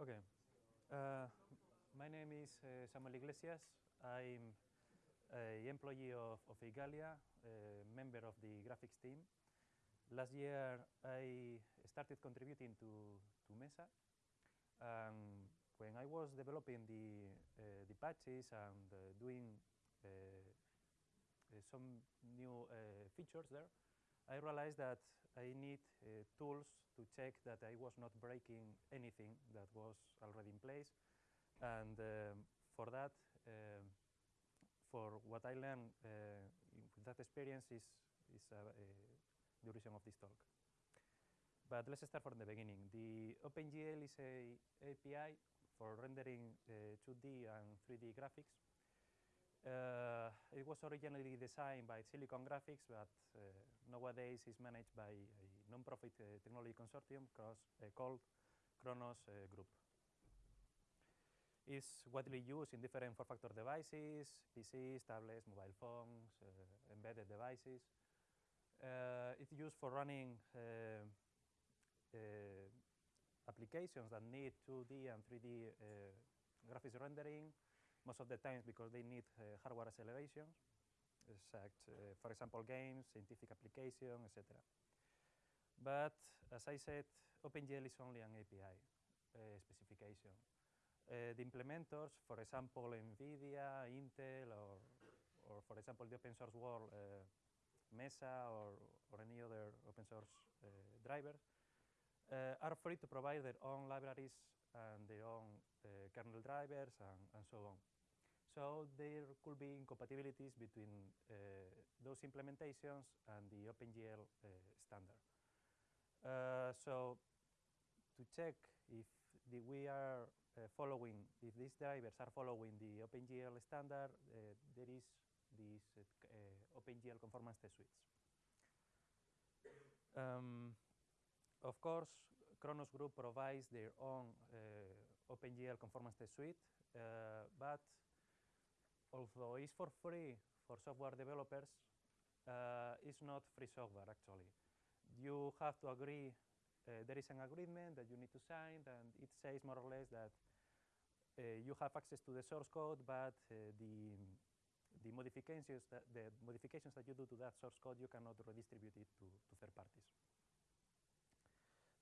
Okay. Uh, my name is uh, Samuel Iglesias. I'm an employee of, of Igalia, a member of the graphics team. Last year, I started contributing to, to Mesa. When I was developing the, uh, the patches and uh, doing uh, uh, some new features there, I realized that I need uh, tools to check that I was not breaking anything that was already in place. And um, for that, um, for what I learned uh, with that experience is, is uh, the reason of this talk. But let's start from the beginning. The OpenGL is a API for rendering 2D uh, and 3D graphics. Uh, it was originally designed by Silicon Graphics, but uh, nowadays is managed by a non-profit uh, technology consortium cross, uh, called Khronos uh, Group. It's widely used in different form-factor devices, PCs, tablets, mobile phones, uh, embedded devices. it's used for running applications that need 2D and 3D graphics rendering, most of the times because they need uh, hardware acceleration, such, uh, for example, games, scientific application, etc. But as I said, OpenGL is only an API uh, specification. Uh, the implementers, for example, NVIDIA, Intel, or, or for example, the open source world, uh, Mesa, or, or any other open source uh, drivers, are free to provide their own libraries and their own kernel drivers and, and so on. So there could be incompatibilities between uh, those implementations and the OpenGL uh, standard. Uh, so to check if the, we are uh, following, if these drivers are following the OpenGL standard, uh, there is these uh, OpenGL conformance test suites. Um, of course, Khronos Group provides their own OpenGL conformance test suite, but although it's for free for software developers, uh, it's not free software actually. You have to agree, uh, there is an agreement that you need to sign and it says more or less that uh, you have access to the source code, but uh, the, the, modifications that, the modifications that you do to that source code, you cannot redistribute it to, to third parties.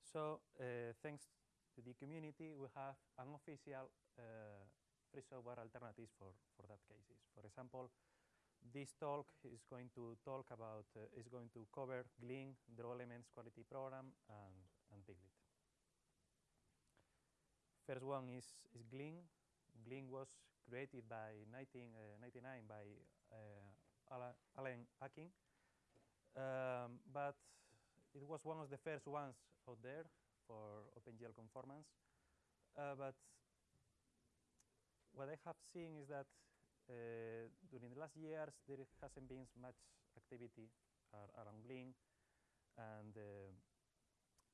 So uh, thanks to the community, we have an official uh, free software alternatives for, for that cases. For example, this talk is going to talk about, uh, is going to cover Glean, Draw Elements Quality Program, and, and Piglit. First one is, is Glean. Glean was created by 1999 uh, by uh, Allen Akin, um, but it was one of the first ones out there for OpenGL conformance. Uh, but what I have seen is that uh, during the last years, there hasn't been much activity around Glean, and uh,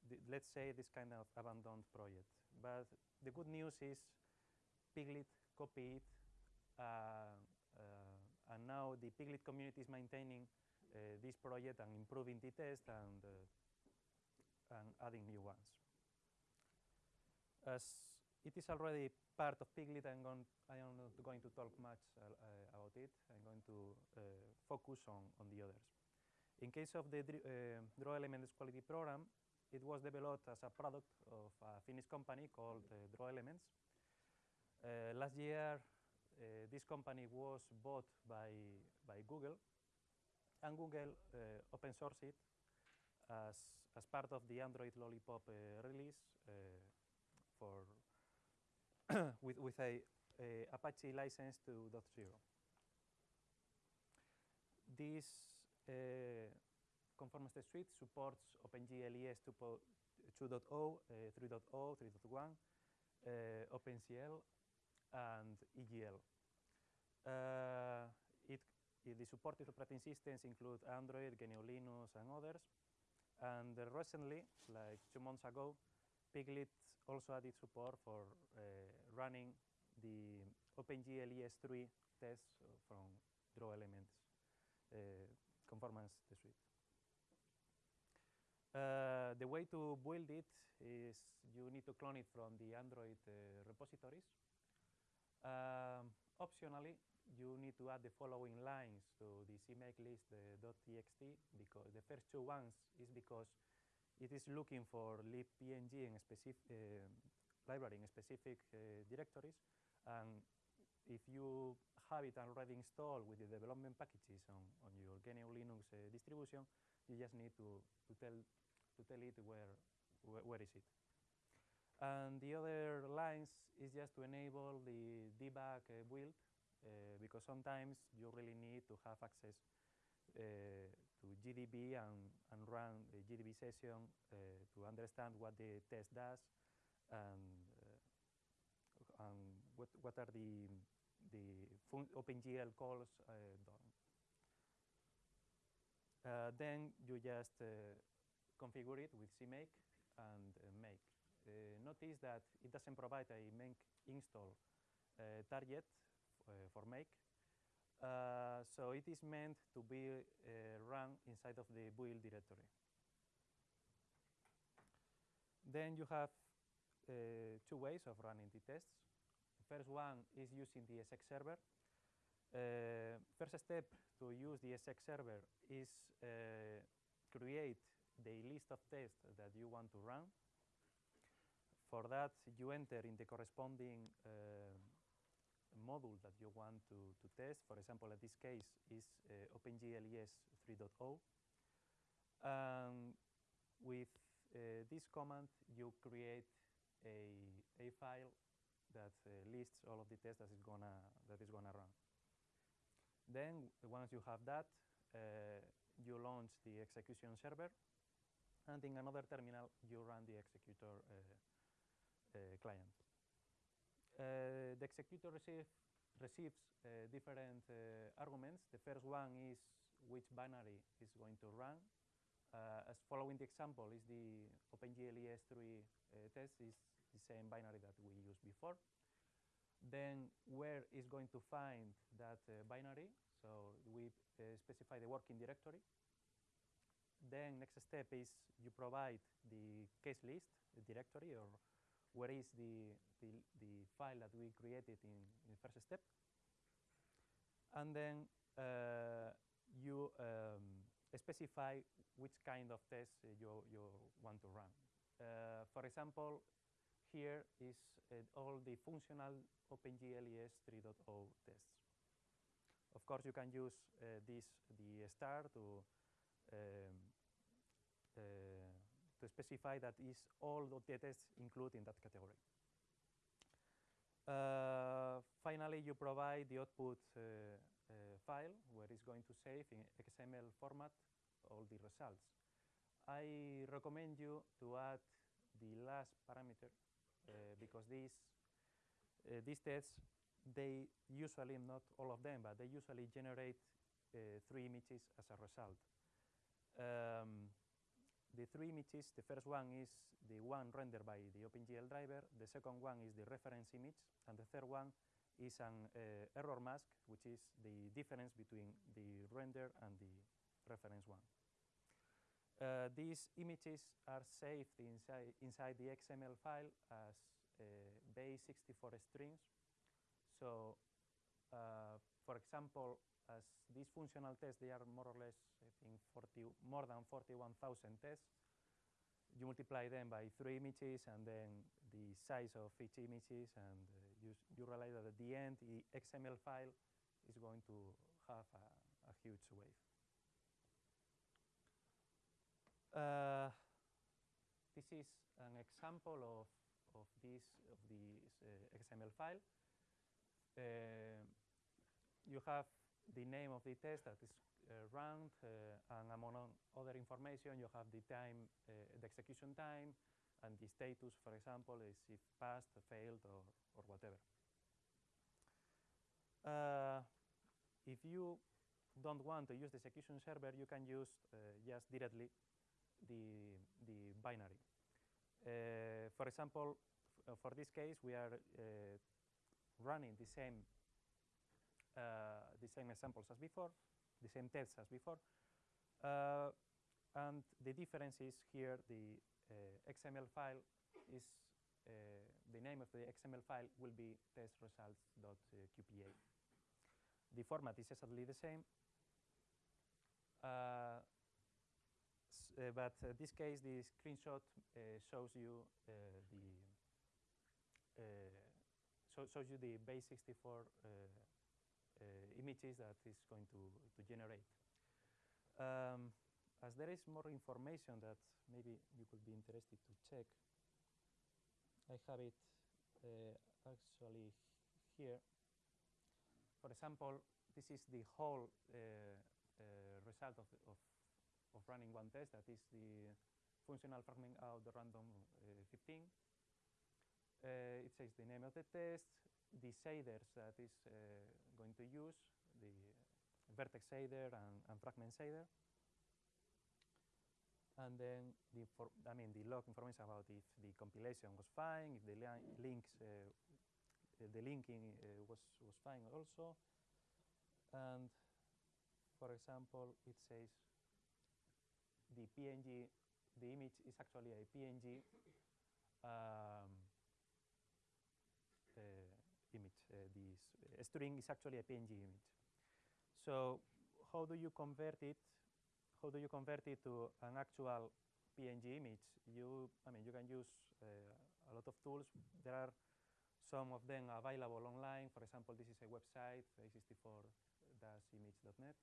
the, let's say this kind of abandoned project. But the good news is Piglit copied uh, uh, and now the Piglit community is maintaining this project and improving the test and, uh, and adding new ones. As it is already part of Piglit. I'm, going, I am not going to talk much uh, about it. I'm going to uh, focus on, on the others. In case of the uh, Draw Elements Quality Program, it was developed as a product of a Finnish company called uh, Draw Elements. Uh, last year, uh, this company was bought by, by Google, and Google open sourced it as, as part of the Android Lollipop release for with, with a, a, Apache license to .0. This uh, conformance suite supports OpenGL ES 2.0, uh, 3.0, 3.1, uh, OpenCL, and EGL. Uh, it, the supported operating systems include Android, GNU Linux, and others. And recently, like two months ago, Piglit also added support for uh, running the OpenGL ES3 tests from Draw Elements uh, conformance suite. Uh, the way to build it is you need to clone it from the Android uh, repositories. Um, optionally, you need to add the following lines to the CMake list uh, .txt because the first two ones is because it is looking for libpng in specific uh, library in specific uh, directories and if you have it already installed with the development packages on, on your GNU Linux uh, distribution, you just need to, to, tell, to tell it where, where, where is it. And the other lines is just to enable the debug build, uh, because sometimes you really need to have access uh, to GDB and, and run the GDB session uh, to understand what the test does and, and what, what are the the OpenGL calls done. Then you just configure it with CMake and make. notice that it doesn't provide a make install target for make. so it is meant to be run inside of the build directory. Then you have uh, two ways of running the tests. The First one is using the execserver. Uh, first step to use the execserver is uh, create the list of tests that you want to run. For that, you enter in the corresponding uh, module that you want to, to test. For example, in this case is uh, OpenGLES 3.0. Um, with uh, this command, you create a, a file that uh, lists all of the tests that is gonna that is gonna run. Then once you have that, uh, you launch the execution server, and in another terminal you run the executor uh, uh client. Uh, the executor receive, receives uh, different arguments. The first one is which binary is going to run. as following the example is the OpenGL ES3 test is the same binary that we used before. Then where is going to find that uh, binary? So we uh, specify the working directory. Then next step is you provide the case list, the directory, or where is the, the, the file that we created in, in the first step. And then uh, you um, specify which kind of test you, you want to run. Uh, for example, here is uh, all the functional OpenGLES 3.0 tests. Of course, you can use uh, this the star to um, uh, to specify that is all the tests included in that category. Uh, finally, you provide the output uh, uh, file where it's going to save in XML format all the results. I recommend you to add the last parameter uh, because these uh, these tests they usually not all of them, but they usually generate uh, three images as a result. Um, the three images, the first one is the one rendered by the OpenGL driver, the second one is the reference image, and the third one is an uh, error mask, which is the difference between the render and the reference one. Uh, these images are saved inside, inside the XML file as uh, base64 strings. So, uh, for example, as functional tests, they are more or less, I think, 40, more than 41,000 tests. You multiply them by three images and then the size of each images, and uh, you, you realize that at the end, the XML file is going to have a, a huge wave. Uh, this is an example of, of this, of this uh, XML file. Uh, you have the name of the test that is uh, run, uh, and among other information, you have the time, uh, the execution time, and the status, for example, is if passed, failed, or, or whatever. if you don't want to use the execution server, you can use just directly the, the binary. Uh, for example, uh, for this case, we are uh, running the same the same examples as before, the same tests as before. Uh, and the difference is here the uh, XML file is uh, the name of the XML file will be testresults.qpa. The format is exactly the same, uh, uh, but in this case, the screenshot uh, shows you the shows you the base64 images that is going to, to generate. Um, as there is more information that maybe you could be interested to check, I have it uh, actually here. For example, this is the whole uh, uh, result of, of, of, running one test, that is the functional fragment out the random 15. it says the name of the test, the shaders that is going to use, the vertex shader and, and fragment shader. And then the I mean the log information about if the compilation was fine, if the li links, uh, the linking uh, was was fine also, and for example, it says the PNG, the image is actually a PNG uh, image. Uh, string is actually a PNG image. So how do you convert it how do you convert it to an actual PNG image? You, I mean, you can use uh, a lot of tools. There are some of them available online. For example, this is a website, a64-image.net.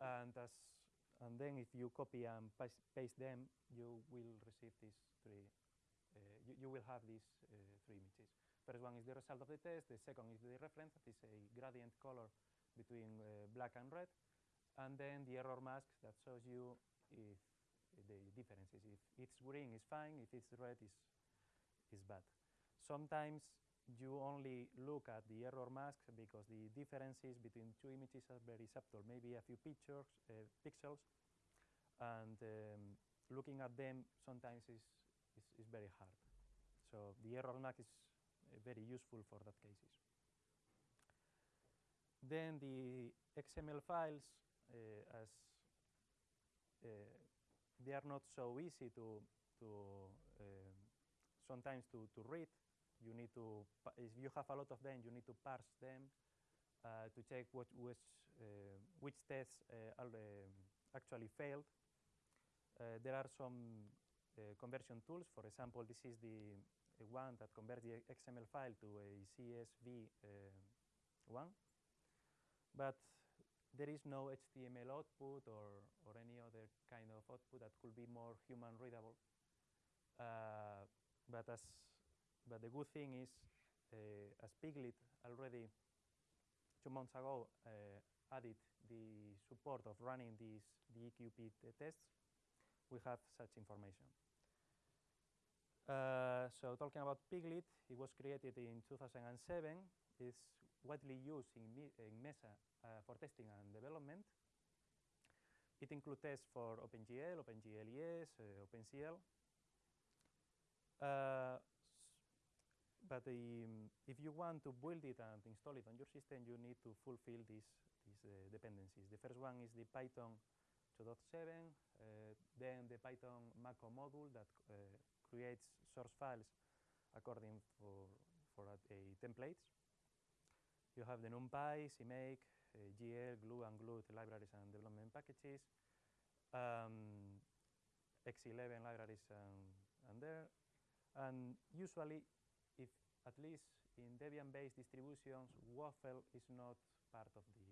And, and then if you copy and paste them, you will receive these three, uh, you, you, will have these uh, three images. First one is the result of the test. The second is the reference, that is a gradient color between uh, black and red and then the error mask that shows you if the differences. If it's green, is fine. If it's red, is is bad. Sometimes you only look at the error mask because the differences between two images are very subtle. Maybe a few pictures, uh, pixels, and um, looking at them sometimes is, is, is very hard. So the error mask is very useful for that cases. Then the XML files uh, as uh, they are not so easy to to sometimes to to read. You need to if you have a lot of them, you need to parse them uh, to check what which which tests are, um, actually failed. there are some conversion tools. For example, this is the one that converts the XML file to a CSV one. But there is no HTML output or, or any other kind of output that could be more human readable. Uh, but, as, but the good thing is, uh, as Piglit already two months ago uh, added the support of running these the EQP tests, we have such information. Uh, so talking about Piglit, it was created in 2007. It's widely used in, in Mesa uh, for testing and development. It includes tests for OpenGL, OpenGLES, uh, OpenCL. Uh, but um, if you want to build it and install it on your system, you need to fulfill these, these uh, dependencies. The first one is the Python 2.7, uh, then the Python Mako module that creates source files according for, for a, a templates. You have the NumPy, CMake, uh, GL, GLU, and GLUT libraries and development packages, um, X11 libraries and, and there. And usually, if at least in Debian-based distributions, Waffle is not part of the,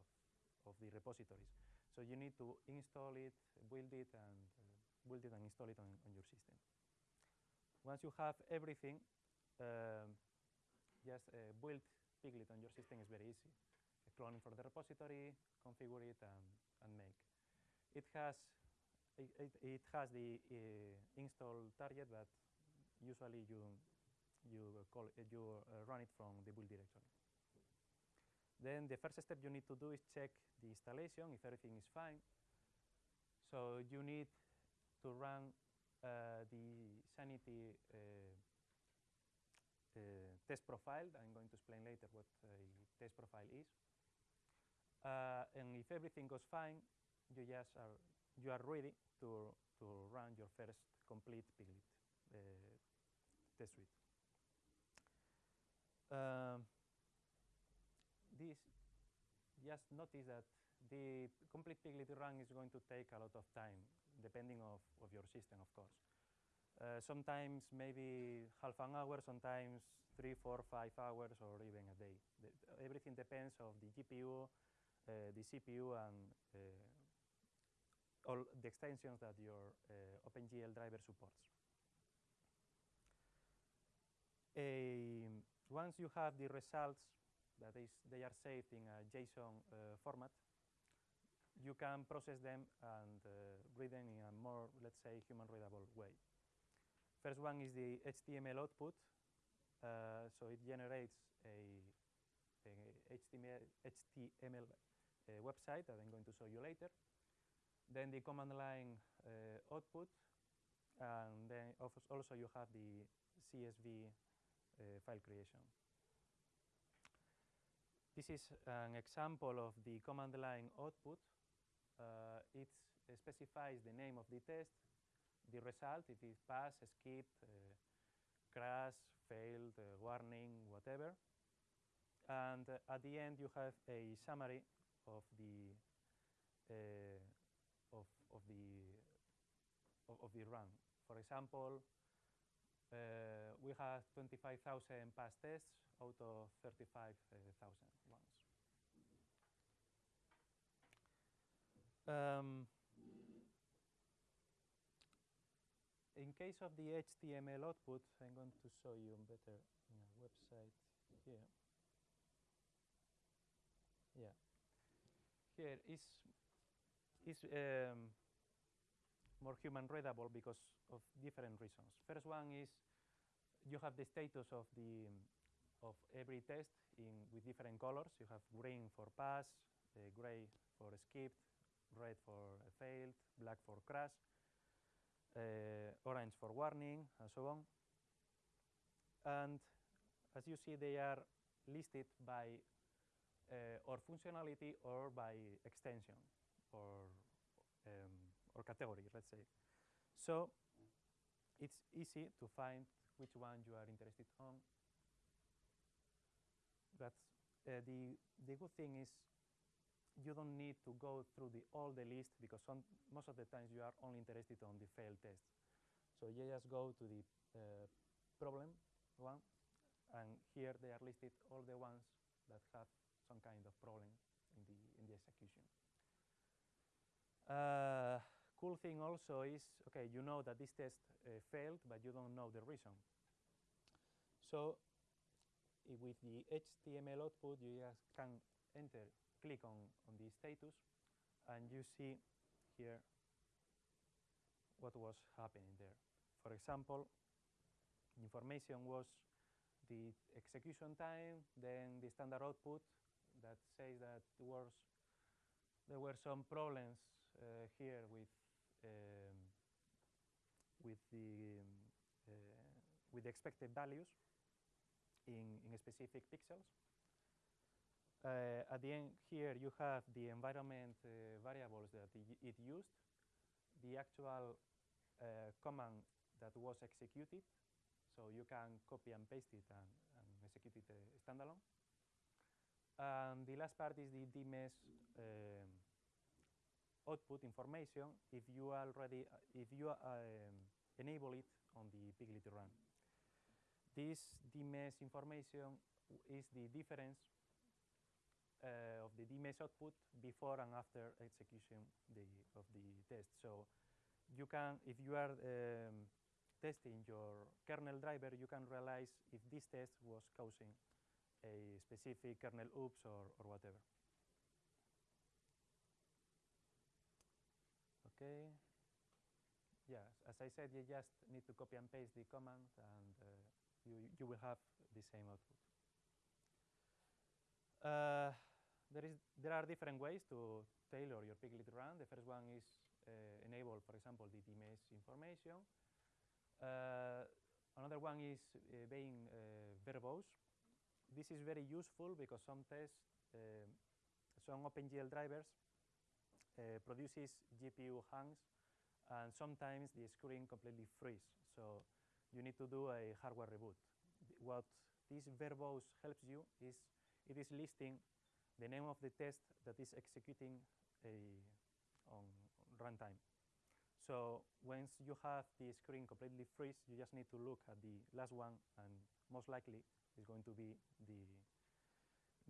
of, of the repositories. So you need to install it, build it, and uh, build it and install it on, on your system. Once you have everything, uh, just uh, build Piglit on your system is very easy. Cloning for the repository, configure it, and, and make. It has it, it, has the uh, install target, but usually you you call it, you uh, run it from the build directory. Then the first step you need to do is check the installation if everything is fine. So you need to run the sanity uh, uh, test profile. I'm going to explain later what a test profile is. And if everything goes fine, you just are you are ready to to run your first complete Piglit uh, test suite. Um, this just notice that the complete Piglit run is going to take a lot of time, depending of, of your system, of course. Uh, sometimes maybe half an hour, sometimes three, four, five hours, or even a day. The, everything depends of the GPU, uh, the CPU, and uh, all the extensions that your uh, OpenGL driver supports. once you have the results, that is, they are saved in a JSON uh, format, you can process them and uh, read them in a more, let's say, human readable way. First one is the HTML output. Uh, so it generates a, a HTML, HTML uh, website that I'm going to show you later. Then the command line uh, output. And then also you have the CSV uh, file creation. This is an example of the command line output. Uh, it specifies the name of the test, the result, if it passed, skipped, uh, crash, failed, uh, warning, whatever. And uh, at the end, you have a summary of the uh, of of the of, of, the run. For example, uh, we have 25,000 pass tests out of 35,000 ones. Um, in case of the HTML output, I'm going to show you a better website here. Yeah. Here is is um, more human readable because of different reasons. First one is you have the status of the of every test in with different colors. You have green for pass, uh, gray for skipped, red for failed, black for crash uh, orange for warning, and so on. And as you see, they are listed by uh, or functionality or by extension or um, or category, let's say. So it's easy to find which one you are interested on. That's uh, the the good thing is you don't need to go through the, all the list because some, most of the times you are only interested on the failed tests. So you just go to the uh, problem one, and here they are listed all the ones that have some kind of problem in the, in the execution. Uh, cool thing also is, okay, you know that this test uh, failed, but you don't know the reason. So with the HTML output, you just can enter click on, on the status, and you see here what was happening there. For example, information was the execution time, then the standard output that says that there, was, there were some problems uh, here with um, with the um, uh, with the expected values in, in specific pixels. Uh, at the end here, you have the environment uh, variables that it used, the actual uh, command that was executed, so you can copy and paste it and, and execute it uh, standalone. And the last part is the dmesg um, output information if you already uh, if you um, enable it on the Piglit run. This dmesg information is the difference of the dmesg output before and after execution the, of the test. So you can, if you are um, testing your kernel driver, you can realize if this test was causing a specific kernel oops or, or whatever. Okay. Yeah, as I said, you just need to copy and paste the command and uh, you, you will have the same output. Uh, there, is, there are different ways to tailor your Piglit run. The first one is uh, enable, for example, the dmesg information. Uh, another one is uh, being verbose. This is very useful because some tests, some OpenGL drivers produces GPU hangs, and sometimes the screen completely freeze. So you need to do a hardware reboot. What this verbose helps you is it is listing the name of the test that is executing a, on runtime. So once you have the screen completely freeze, you just need to look at the last one, and most likely is going to be the,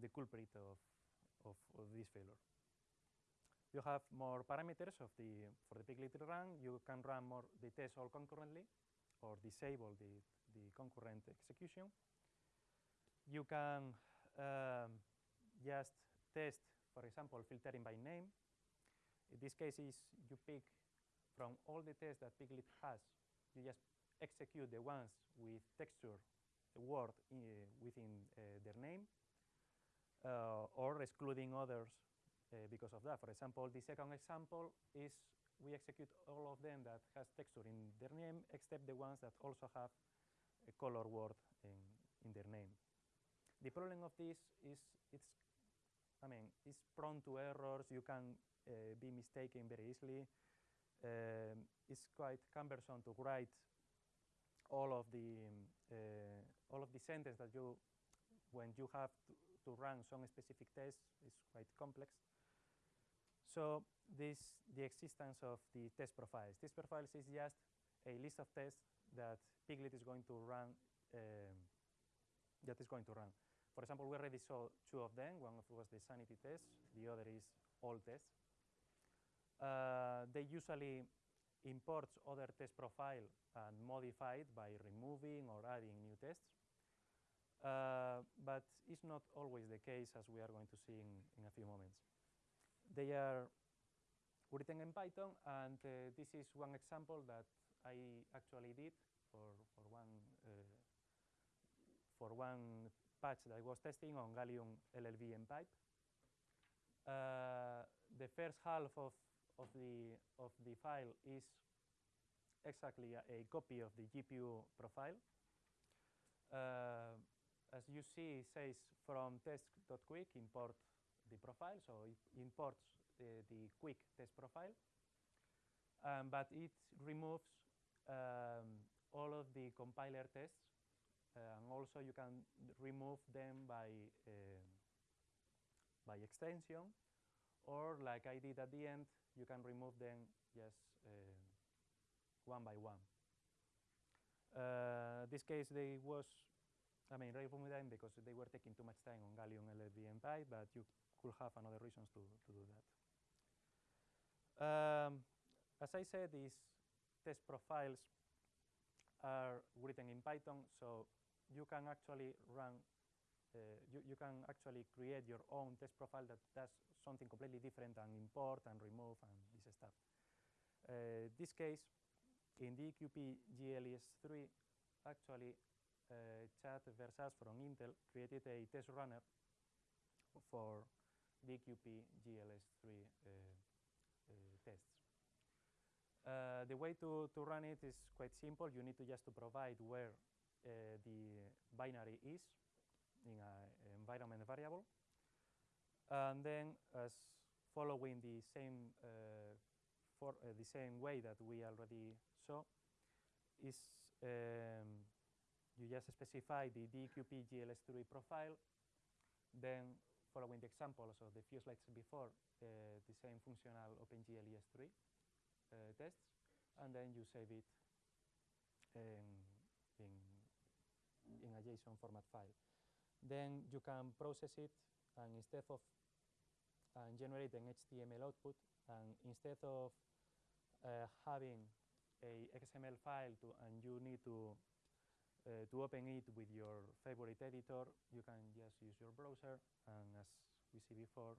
the culprit of, of, of this failure. You have more parameters of the, for the piglit run. You can run more the tests all concurrently or disable the, the concurrent execution. You can um, just test, for example, filtering by name. In this case is you pick from all the tests that Piglit has, you just execute the ones with texture word in, uh, within uh, their name, uh, or excluding others uh, because of that. For example, the second example is we execute all of them that has texture in their name, except the ones that also have a color word in, in their name. The problem of this is it's, I mean, it's prone to errors. You can uh, be mistaken very easily. Um, it's quite cumbersome to write all of the uh, all of the sentence that you, when you have to, to run some specific tests is quite complex. So this the existence of the test profiles. Test profiles is just a list of tests that Piglit is going to run. Um, that is going to run. For example, we already saw two of them. One of was the sanity test, the other is all tests. Uh, they usually import other test profile and modify it by removing or adding new tests. Uh, but it's not always the case, as we are going to see in, in a few moments. They are written in Python, and uh, this is one example that I actually did for, for one uh, for one patch that was testing on Gallium LLVM pipe. Uh, the first half of, of, the, of the file is exactly a, a copy of the GPU profile. Uh, as you see, it says from test.quick import the profile, so it imports the, the quick test profile. Um, but it removes um, all of the compiler tests and also you can remove them by, uh, by extension, or like I did at the end, you can remove them just uh, one by one. Uh, this case, they was, I mean, remove them because they were taking too much time on Gallium LLVM pipe, but you could have another reasons to, to do that. Um, as I said, these test profiles are written in Python, so you can actually run, uh, you, you can actually create your own test profile that does something completely different than import and remove and this stuff. Uh, this case, in dEQP GLES3, actually, uh, Chad Versace from Intel created a test runner for dEQP GLES3 uh, uh, tests. Uh, the way to, to run it is quite simple. You need to just to provide where the binary is in an environment variable. And then as following the same uh, for uh, the same way that we already saw is um, you just specify the dEQP GLES3 profile, then following the examples of the few slides before, uh, the same functional OpenGLES3 uh, tests, and then you save it in a JSON format file. Then you can process it, and instead of and generate an HTML output, and instead of uh, having a XML file to, and you need to uh, to open it with your favorite editor, you can just use your browser, and as we see before,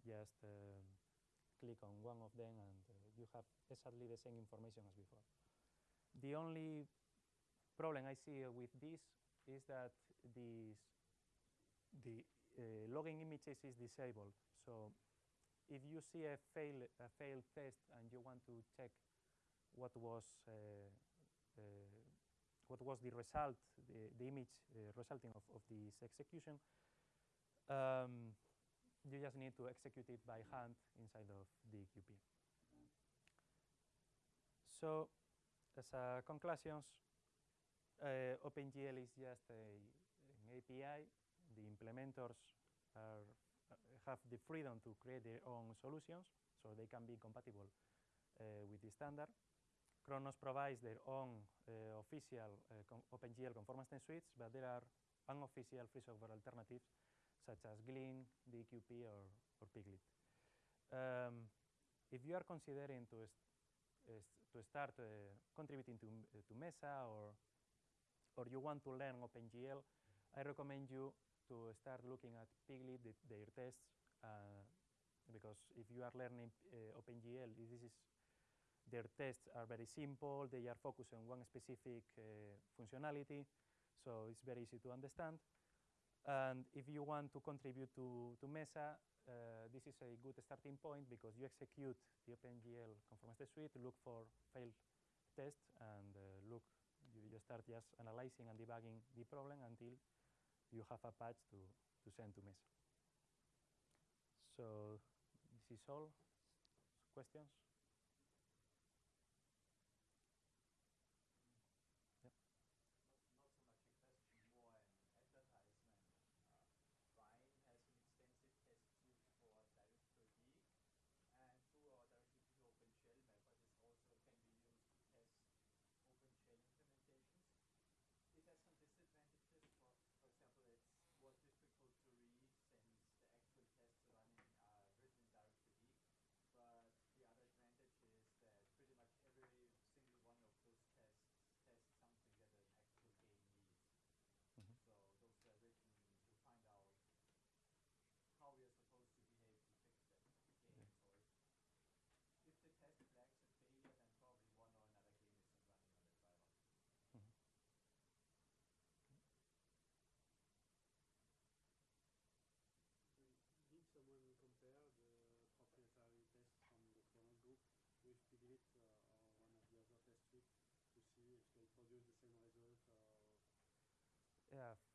just uh, click on one of them, and uh, you have exactly the same information as before. The only problem I see with this is that this, the uh, logging images is disabled. So if you see a, fail, a failed test and you want to check what was uh, uh, what was the result, the, the image uh, resulting of, of this execution, um, you just need to execute it by hand inside of the QP. So as a conclusions, uh, OpenGL is just a, an API. The implementers are, uh, have the freedom to create their own solutions, so they can be compatible uh, with the standard. Khronos provides their own uh, official con OpenGL conformance suites, but there are unofficial free software alternatives such as Glean, dEQP, or, or Piglit. Um, if you are considering to, to start contributing to, to Mesa or, or you want to learn OpenGL, I recommend you to start looking at Piglit, the, their tests, uh, because if you are learning uh, OpenGL, this is their tests are very simple. They are focused on one specific uh, functionality, so it's very easy to understand. And if you want to contribute to, to Mesa, uh, this is a good starting point because you execute the OpenGL conformance test suite, look for failed tests, and uh, look, you, you start just analyzing and debugging the problem until you have a patch to, to send to Mesa. So this is all. Questions?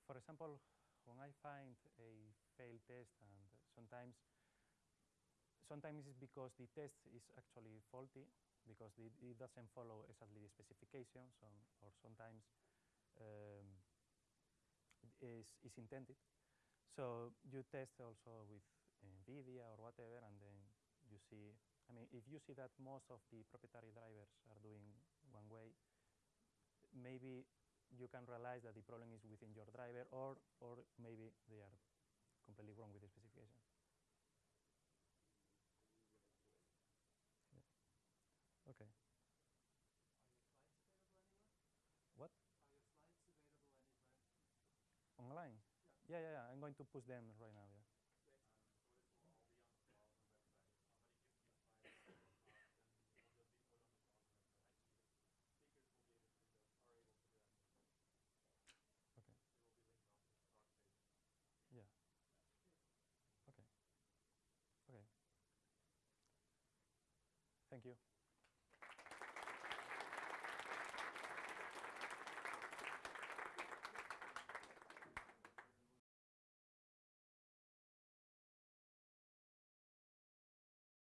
For example, when I find a failed test and sometimes sometimes it's because the test is actually faulty because it, it doesn't follow exactly the specifications or, or sometimes um, is, is intended. So you test also with NVIDIA or whatever and then you see I mean, if you see that most of the proprietary drivers are doing one way, maybe you can realize that the problem is within your driver or, or maybe they are completely wrong with the specification. Yeah. Okay. What? Online? Yeah. yeah, yeah, yeah. I'm going to push them right now, yeah. Thank you.